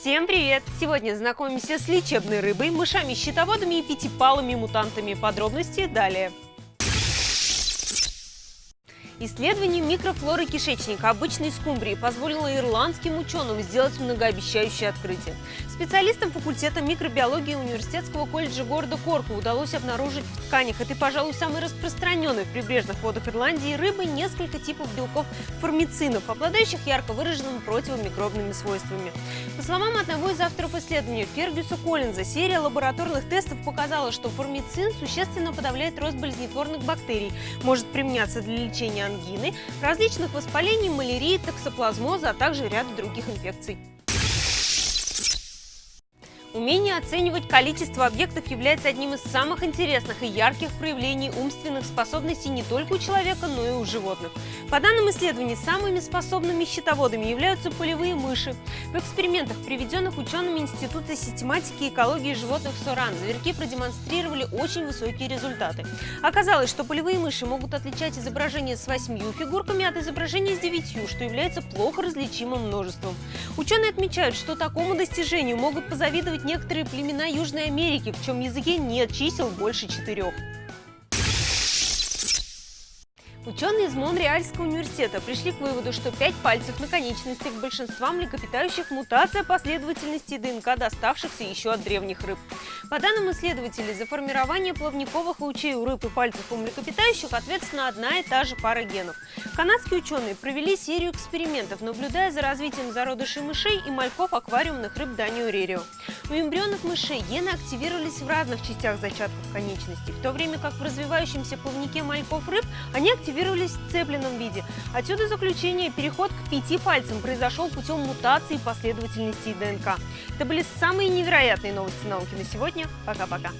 Всем привет! Сегодня знакомимся с лечебной рыбой, мышами-щитоводами и пятипалыми мутантами. Подробности далее. Исследование микрофлоры кишечника обычной скумбрии позволило ирландским ученым сделать многообещающее открытие. Специалистам факультета микробиологии Университетского колледжа города Корку удалось обнаружить в тканях этой, пожалуй, самой распространенной в прибрежных водах Ирландии рыбы несколько типов белков формицинов, обладающих ярко выраженными противомикробными свойствами. По словам одного из авторов исследования Фергюса Коллинза, серия лабораторных тестов показала, что формицин существенно подавляет рост болезнетворных бактерий, может применяться для лечения ангины, различных воспалений, малярии, токсоплазмоза, а также ряда других инфекций. Умение оценивать количество объектов является одним из самых интересных и ярких проявлений умственных способностей не только у человека, но и у животных. По данным исследований, самыми способными счетоводами являются полевые мыши. В экспериментах, приведенных учеными Института систематики и экологии животных Соран, зверьки продемонстрировали очень высокие результаты. Оказалось, что полевые мыши могут отличать изображение с восьмью фигурками от изображения с девятью, что является плохо различимым множеством. Ученые отмечают, что такому достижению могут позавидовать некоторые племена Южной Америки, в чем языке нет чисел больше четырех. Ученые из Монреальского университета пришли к выводу, что пять пальцев на конечностях большинства млекопитающих – мутация последовательности ДНК, доставшихся еще от древних рыб. По данным исследователей, за формирование плавниковых лучей у рыб и пальцев у млекопитающих ответственна одна и та же пара генов. Канадские ученые провели серию экспериментов, наблюдая за развитием зародышей мышей и мальков аквариумных рыб Данио Рерио. У эмбрионных мышей гены активировались в разных частях зачатков конечностей, в то время как в развивающемся плавнике мальков рыб они активировались активировались в цепленном виде. Отсюда заключение, переход к пяти пальцам произошел путем мутации последовательности ДНК. Это были самые невероятные новости науки на сегодня. Пока-пока.